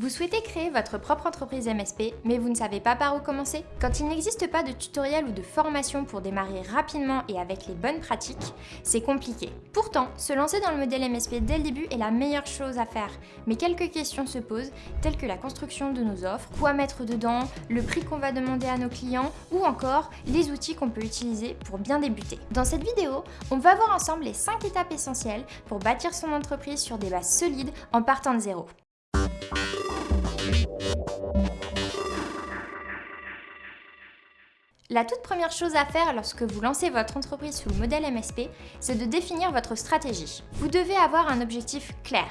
Vous souhaitez créer votre propre entreprise MSP, mais vous ne savez pas par où commencer Quand il n'existe pas de tutoriel ou de formation pour démarrer rapidement et avec les bonnes pratiques, c'est compliqué. Pourtant, se lancer dans le modèle MSP dès le début est la meilleure chose à faire, mais quelques questions se posent, telles que la construction de nos offres, quoi mettre dedans, le prix qu'on va demander à nos clients, ou encore les outils qu'on peut utiliser pour bien débuter. Dans cette vidéo, on va voir ensemble les 5 étapes essentielles pour bâtir son entreprise sur des bases solides en partant de zéro. La toute première chose à faire lorsque vous lancez votre entreprise sous le modèle MSP, c'est de définir votre stratégie. Vous devez avoir un objectif clair.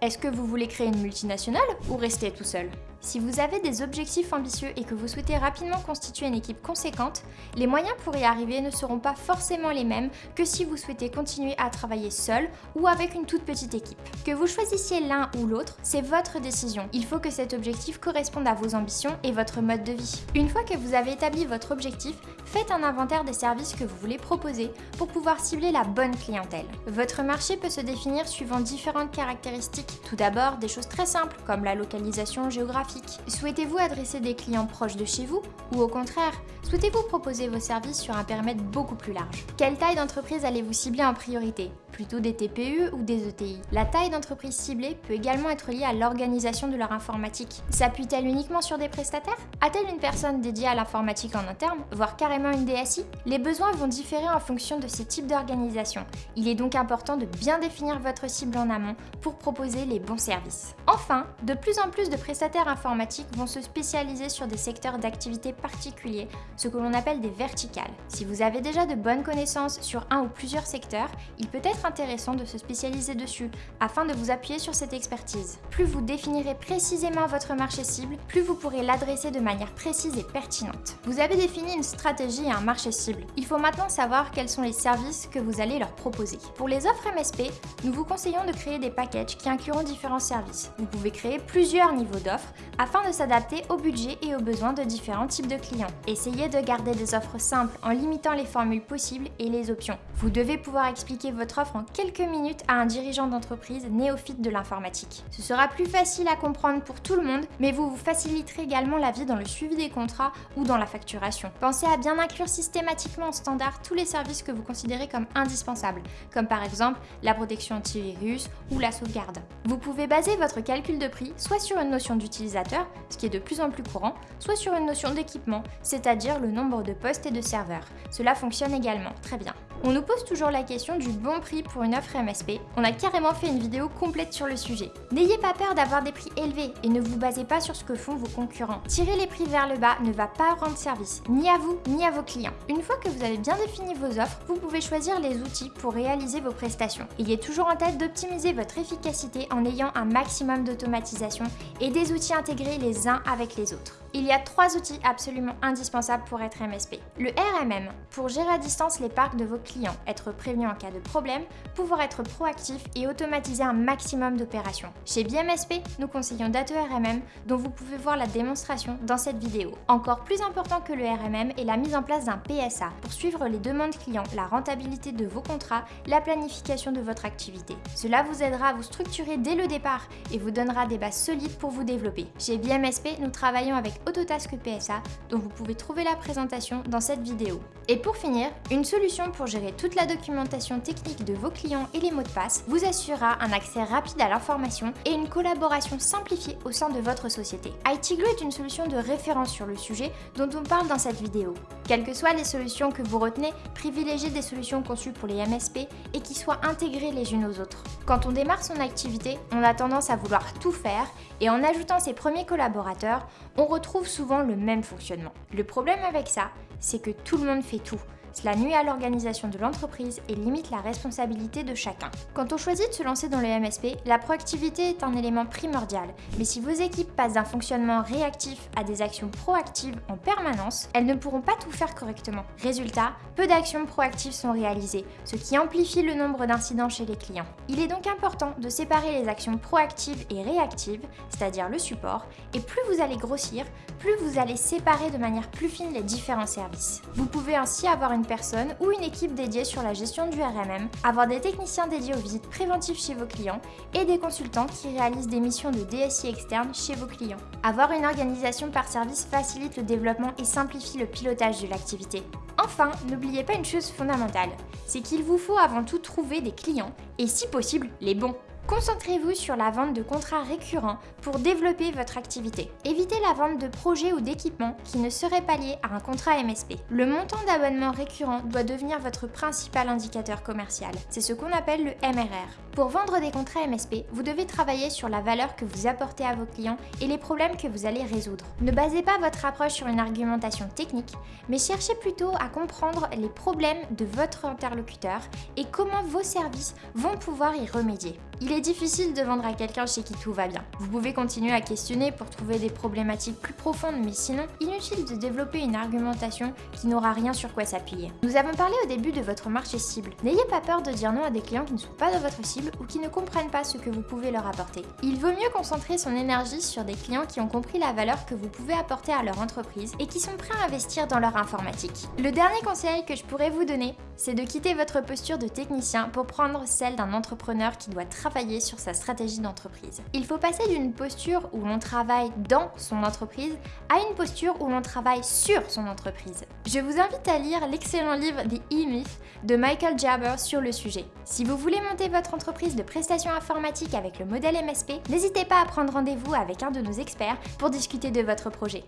Est-ce que vous voulez créer une multinationale ou rester tout seul? Si vous avez des objectifs ambitieux et que vous souhaitez rapidement constituer une équipe conséquente, les moyens pour y arriver ne seront pas forcément les mêmes que si vous souhaitez continuer à travailler seul ou avec une toute petite équipe. Que vous choisissiez l'un ou l'autre, c'est votre décision. Il faut que cet objectif corresponde à vos ambitions et votre mode de vie. Une fois que vous avez établi votre objectif, faites un inventaire des services que vous voulez proposer pour pouvoir cibler la bonne clientèle. Votre marché peut se définir suivant différentes caractéristiques. Tout d'abord, des choses très simples comme la localisation géographique Souhaitez-vous adresser des clients proches de chez vous ou au contraire, souhaitez-vous proposer vos services sur un périmètre beaucoup plus large? Quelle taille d'entreprise allez-vous cibler en priorité? Plutôt des TPE ou des ETI La taille d'entreprise ciblée peut également être liée à l'organisation de leur informatique. S'appuie-t-elle uniquement sur des prestataires? A-t-elle une personne dédiée à l'informatique en interne, voire carrément une DSI Les besoins vont différer en fonction de ces types d'organisation. Il est donc important de bien définir votre cible en amont pour proposer les bons services. Enfin, de plus en plus de prestataires informatiques vont se spécialiser sur des secteurs d'activité particuliers, ce que l'on appelle des verticales. Si vous avez déjà de bonnes connaissances sur un ou plusieurs secteurs, il peut être intéressant de se spécialiser dessus afin de vous appuyer sur cette expertise. Plus vous définirez précisément votre marché cible, plus vous pourrez l'adresser de manière précise et pertinente. Vous avez défini une stratégie et un marché cible. Il faut maintenant savoir quels sont les services que vous allez leur proposer. Pour les offres MSP, nous vous conseillons de créer des packages qui incluront différents services. Vous pouvez créer plusieurs niveaux d'offres afin de s'adapter au budget et aux besoins de différents types de clients. Essayez de garder des offres simples en limitant les formules possibles et les options. Vous devez pouvoir expliquer votre offre en quelques minutes à un dirigeant d'entreprise néophyte de l'informatique. Ce sera plus facile à comprendre pour tout le monde, mais vous vous faciliterez également la vie dans le suivi des contrats ou dans la facturation. Pensez à bien inclure systématiquement en standard tous les services que vous considérez comme indispensables, comme par exemple la protection antivirus ou la sauvegarde. Vous pouvez baser votre calcul de prix soit sur une notion d'utilisateur ce qui est de plus en plus courant, soit sur une notion d'équipement, c'est-à-dire le nombre de postes et de serveurs. Cela fonctionne également, très bien. On nous pose toujours la question du bon prix pour une offre MSP. On a carrément fait une vidéo complète sur le sujet. N'ayez pas peur d'avoir des prix élevés et ne vous basez pas sur ce que font vos concurrents. Tirer les prix vers le bas ne va pas rendre service, ni à vous, ni à vos clients. Une fois que vous avez bien défini vos offres, vous pouvez choisir les outils pour réaliser vos prestations. Ayez toujours en tête d'optimiser votre efficacité en ayant un maximum d'automatisation et des outils intégrés les uns avec les autres. Il y a trois outils absolument indispensables pour être MSP. Le RMM, pour gérer à distance les parcs de vos clients, être prévenu en cas de problème, pouvoir être proactif et automatiser un maximum d'opérations. Chez BMSP, nous conseillons Date RMM, dont vous pouvez voir la démonstration dans cette vidéo. Encore plus important que le RMM est la mise en place d'un PSA pour suivre les demandes clients, la rentabilité de vos contrats, la planification de votre activité. Cela vous aidera à vous structurer dès le départ et vous donnera des bases solides pour vous développer. Chez BMSP, nous travaillons avec Autotask PSA dont vous pouvez trouver la présentation dans cette vidéo. Et pour finir, une solution pour gérer toute la documentation technique de vos clients et les mots de passe vous assurera un accès rapide à l'information et une collaboration simplifiée au sein de votre société. ITGlue est une solution de référence sur le sujet dont on parle dans cette vidéo. Quelles que soient les solutions que vous retenez, privilégiez des solutions conçues pour les MSP et qui soient intégrées les unes aux autres. Quand on démarre son activité, on a tendance à vouloir tout faire et en ajoutant ses premiers collaborateurs, on retrouve souvent le même fonctionnement. Le problème avec ça, c'est que tout le monde fait tout. Cela nuit à l'organisation de l'entreprise et limite la responsabilité de chacun. Quand on choisit de se lancer dans le MSP, la proactivité est un élément primordial. Mais si vos équipes passent d'un fonctionnement réactif à des actions proactives en permanence, elles ne pourront pas tout faire correctement. Résultat, peu d'actions proactives sont réalisées, ce qui amplifie le nombre d'incidents chez les clients. Il est donc important de séparer les actions proactives et réactives, c'est-à-dire le support, et plus vous allez grossir, plus vous allez séparer de manière plus fine les différents services. Vous pouvez ainsi avoir une personne ou une équipe dédiée sur la gestion du RMM, avoir des techniciens dédiés aux visites préventives chez vos clients et des consultants qui réalisent des missions de DSI externe chez vos clients. Avoir une organisation par service facilite le développement et simplifie le pilotage de l'activité. Enfin, n'oubliez pas une chose fondamentale, c'est qu'il vous faut avant tout trouver des clients, et si possible, les bons. Concentrez-vous sur la vente de contrats récurrents pour développer votre activité. Évitez la vente de projets ou d'équipements qui ne seraient pas liés à un contrat MSP. Le montant d'abonnement récurrent doit devenir votre principal indicateur commercial. C'est ce qu'on appelle le MRR. Pour vendre des contrats MSP, vous devez travailler sur la valeur que vous apportez à vos clients et les problèmes que vous allez résoudre. Ne basez pas votre approche sur une argumentation technique, mais cherchez plutôt à comprendre les problèmes de votre interlocuteur et comment vos services vont pouvoir y remédier. Il est difficile de vendre à quelqu'un chez qui tout va bien. Vous pouvez continuer à questionner pour trouver des problématiques plus profondes, mais sinon, inutile de développer une argumentation qui n'aura rien sur quoi s'appuyer. Nous avons parlé au début de votre marché cible. N'ayez pas peur de dire non à des clients qui ne sont pas de votre cible ou qui ne comprennent pas ce que vous pouvez leur apporter. Il vaut mieux concentrer son énergie sur des clients qui ont compris la valeur que vous pouvez apporter à leur entreprise et qui sont prêts à investir dans leur informatique. Le dernier conseil que je pourrais vous donner, c'est de quitter votre posture de technicien pour prendre celle d'un entrepreneur qui doit travailler sur sa stratégie d'entreprise. Il faut passer d'une posture où l'on travaille dans son entreprise à une posture où l'on travaille sur son entreprise. Je vous invite à lire l'excellent livre The E-Myth de Michael Jabber sur le sujet. Si vous voulez monter votre entreprise de prestations informatiques avec le modèle MSP, n'hésitez pas à prendre rendez-vous avec un de nos experts pour discuter de votre projet.